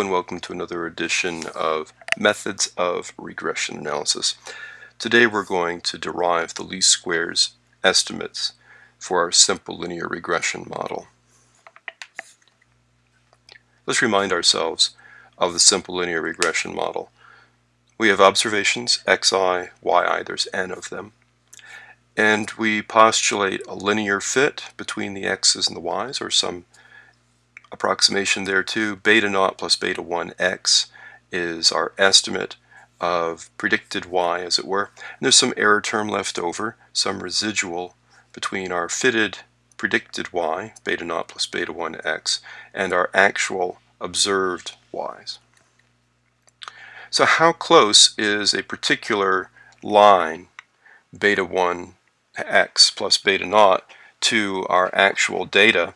and welcome to another edition of Methods of Regression Analysis. Today we're going to derive the least squares estimates for our simple linear regression model. Let's remind ourselves of the simple linear regression model. We have observations xi, yi, there's n of them, and we postulate a linear fit between the x's and the y's or some approximation there too. Beta naught plus beta 1 x is our estimate of predicted y, as it were. And there's some error term left over, some residual between our fitted predicted y, beta naught plus beta 1 x, and our actual observed y's. So how close is a particular line, beta 1 x plus beta naught, to our actual data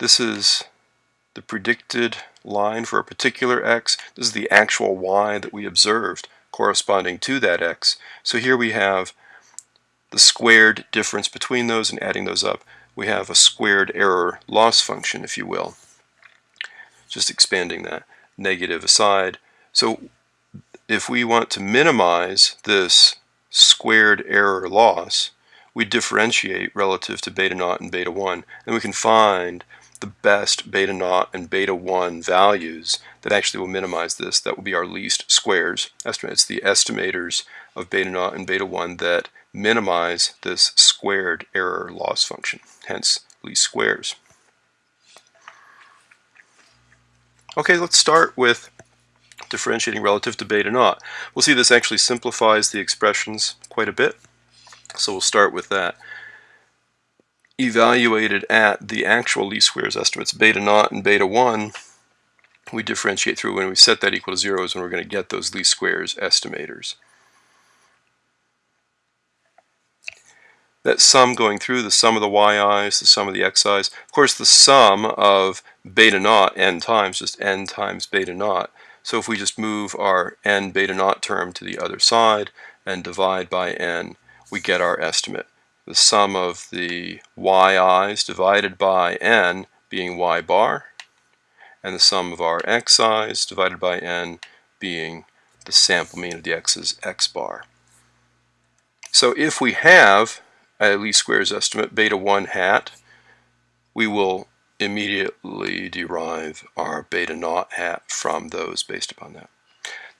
this is the predicted line for a particular x. This is the actual y that we observed corresponding to that x. So here we have the squared difference between those and adding those up. We have a squared error loss function, if you will. Just expanding that negative aside. So if we want to minimize this squared error loss, we differentiate relative to beta naught and beta 1, and we can find the best beta naught and beta 1 values that actually will minimize this. That will be our least squares estimate. It's the estimators of beta naught and beta 1 that minimize this squared error loss function, hence least squares. Okay, let's start with differentiating relative to beta naught. We'll see this actually simplifies the expressions quite a bit, so we'll start with that evaluated at the actual least squares estimates, beta naught and beta 1, we differentiate through when we set that equal to 0 is when we're going to get those least squares estimators. That sum going through, the sum of the yi's, the sum of the xi's, of course the sum of beta naught n times, just n times beta naught. So if we just move our n beta naught term to the other side and divide by n, we get our estimate the sum of the yi's divided by n being y bar, and the sum of our xi's divided by n being the sample mean of the x's x bar. So if we have a least squares estimate beta 1 hat, we will immediately derive our beta naught hat from those based upon that.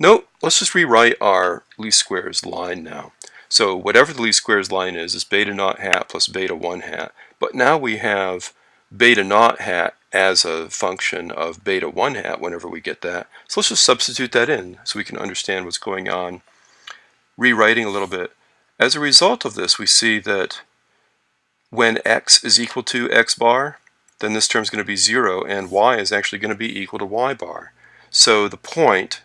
Note, let's just rewrite our least squares line now. So whatever the least squares line is, is beta naught hat plus beta 1 hat. But now we have beta naught hat as a function of beta 1 hat whenever we get that. So let's just substitute that in so we can understand what's going on. Rewriting a little bit. As a result of this, we see that when x is equal to x bar, then this term is going to be 0, and y is actually going to be equal to y bar. So the point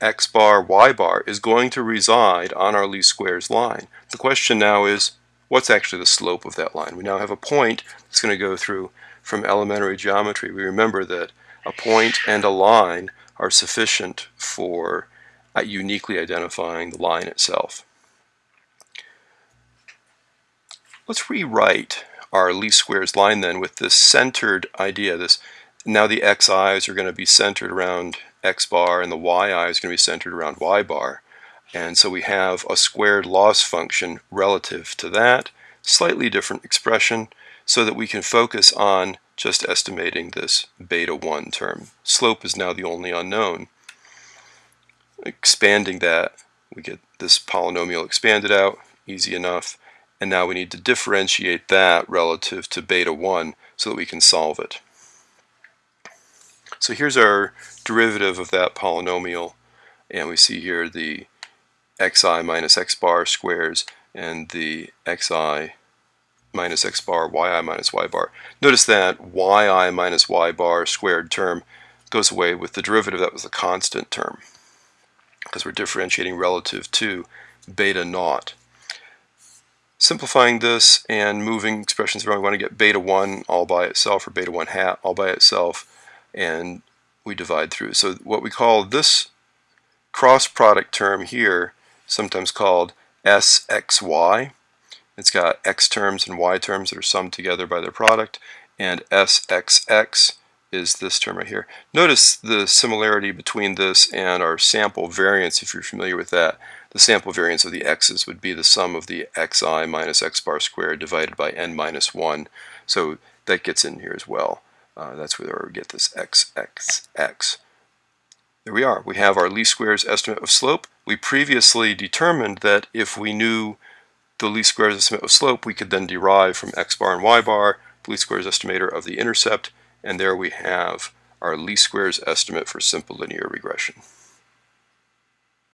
x bar, y bar is going to reside on our least squares line. The question now is, what's actually the slope of that line? We now have a point that's going to go through from elementary geometry. We remember that a point and a line are sufficient for uh, uniquely identifying the line itself. Let's rewrite our least squares line then with this centered idea. This Now the xi's are going to be centered around x bar and the yi is going to be centered around y bar. And so we have a squared loss function relative to that, slightly different expression, so that we can focus on just estimating this beta 1 term. Slope is now the only unknown. Expanding that, we get this polynomial expanded out, easy enough, and now we need to differentiate that relative to beta 1 so that we can solve it. So here's our derivative of that polynomial and we see here the xi minus x bar squares and the xi minus x bar, yi minus y bar. Notice that yi minus y bar squared term goes away with the derivative that was the constant term because we're differentiating relative to beta naught. Simplifying this and moving expressions around, we want to get beta 1 all by itself or beta 1 hat all by itself and we divide through. So what we call this cross product term here, sometimes called SXY, it's got x terms and y terms that are summed together by their product, and SXX is this term right here. Notice the similarity between this and our sample variance, if you're familiar with that. The sample variance of the x's would be the sum of the xi minus x bar squared divided by n minus 1. So that gets in here as well. Uh, that's where we get this x, x, x. There we are. We have our least squares estimate of slope. We previously determined that if we knew the least squares estimate of slope, we could then derive from x bar and y bar the least squares estimator of the intercept, and there we have our least squares estimate for simple linear regression.